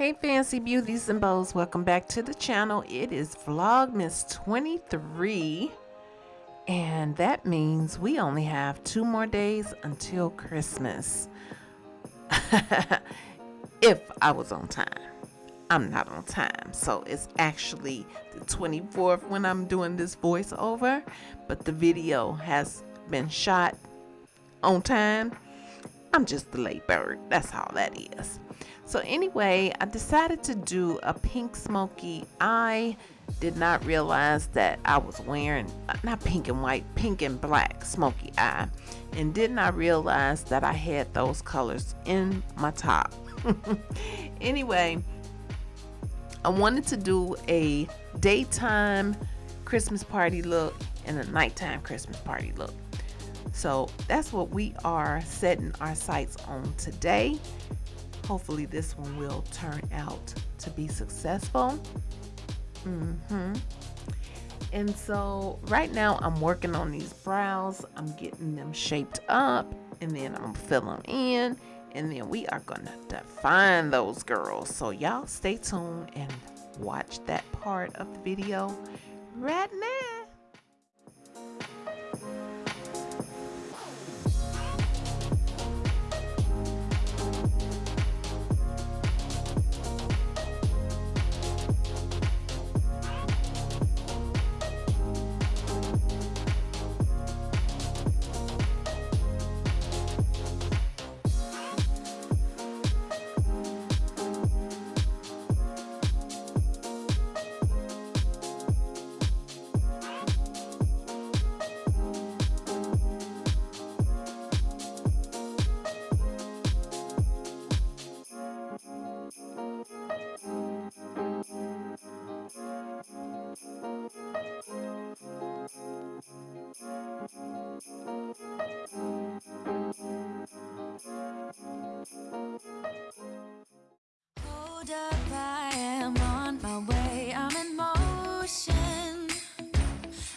Hey fancy beauties and bows, welcome back to the channel. It is Vlogmas 23 and that means we only have two more days until Christmas. if I was on time. I'm not on time. So it's actually the 24th when I'm doing this voiceover, but the video has been shot on time. I'm just the late bird. That's how that is. So anyway, I decided to do a pink smoky. I did not realize that I was wearing, uh, not pink and white, pink and black smoky eye. And did not realize that I had those colors in my top. anyway, I wanted to do a daytime Christmas party look and a nighttime Christmas party look. So that's what we are setting our sights on today. Hopefully this one will turn out to be successful. Mm-hmm. And so right now I'm working on these brows. I'm getting them shaped up and then I'm fill them in and then we are gonna define those girls. So y'all stay tuned and watch that part of the video right now.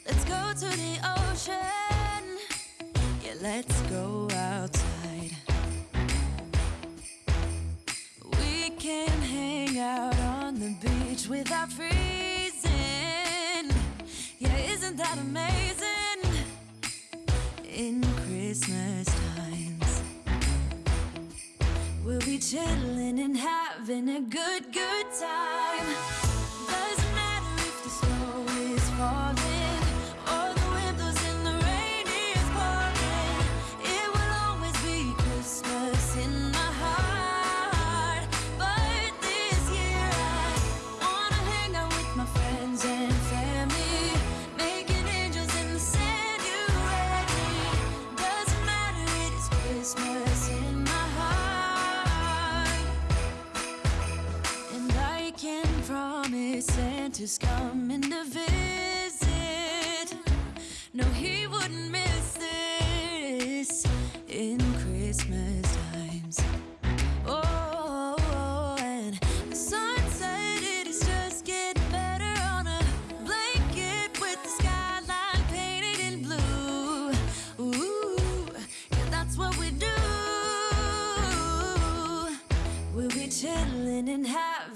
Let's go to the ocean. Yeah, let's go outside. We can hang out on the beach without freezing. Yeah, isn't that amazing? In Christmas times, we'll be chilling and having a good, good time. Santa's coming to visit. No, he wouldn't miss this in Christmas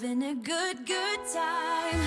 having a good, good time.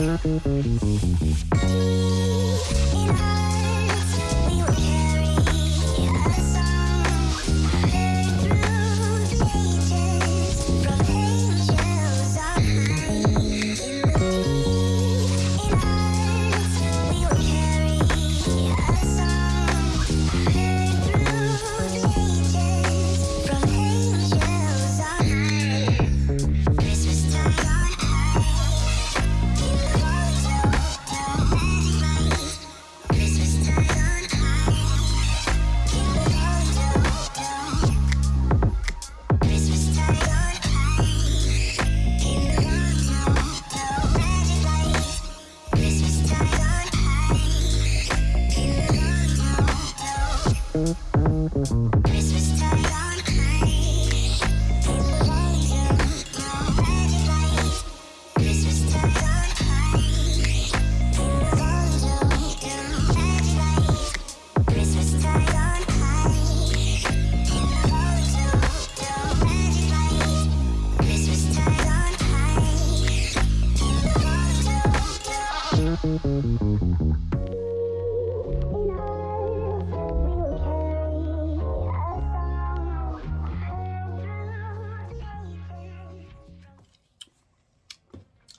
いいぞ。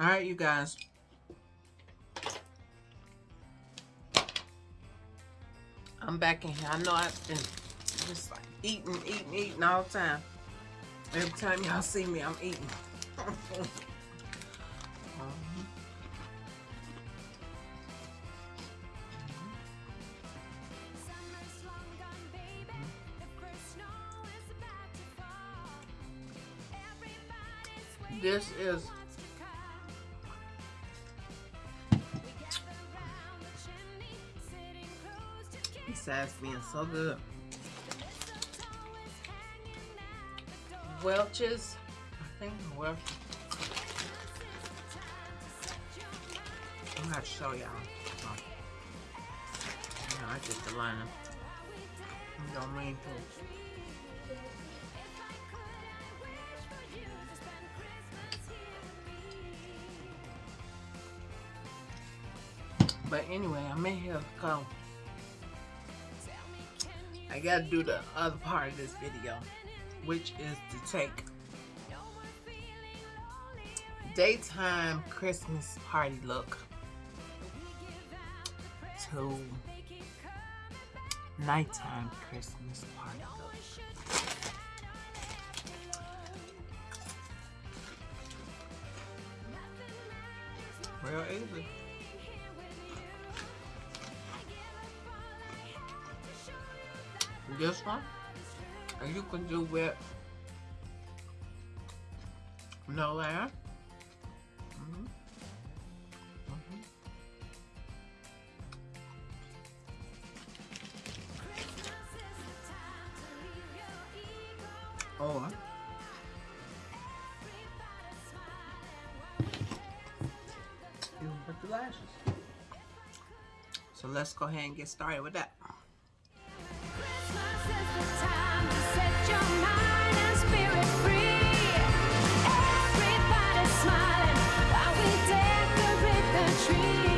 All right, you guys. I'm back in here. I know I've been just like eating, eating, eating all the time. Every time y'all see me, I'm eating. Um, Summer's long besides being so good. Welch's, I think Welch. I'm gonna show y'all. Oh. No, I just the line. You don't mean to. But anyway, I'm in here come. I gotta do the other part of this video, which is to take daytime Christmas party look to nighttime Christmas party look. Real easy. This one, and you can do with no layer. Mhm. Mhm. Or you put the lashes. So let's go ahead and get started with that. Everybody's